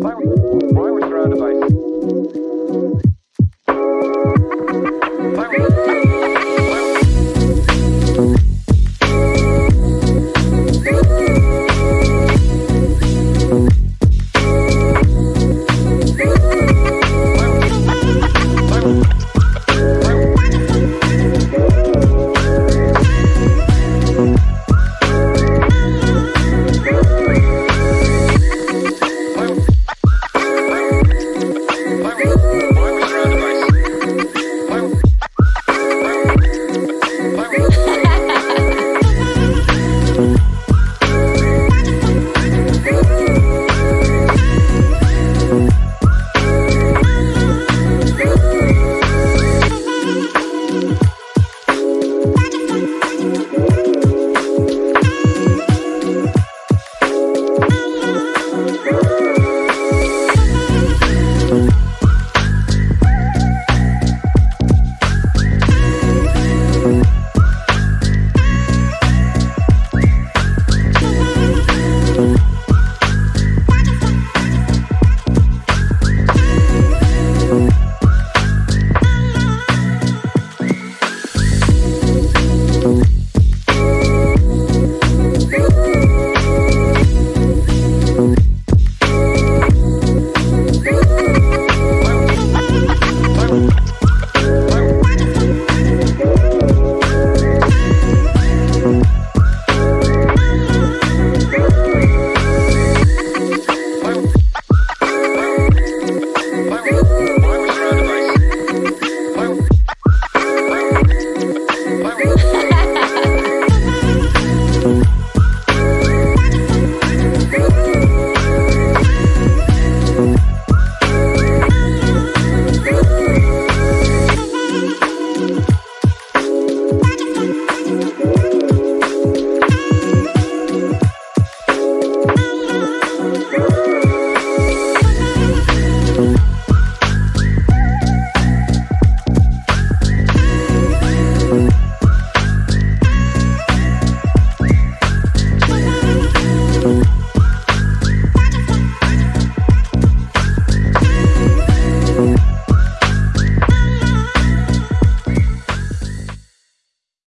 Fire.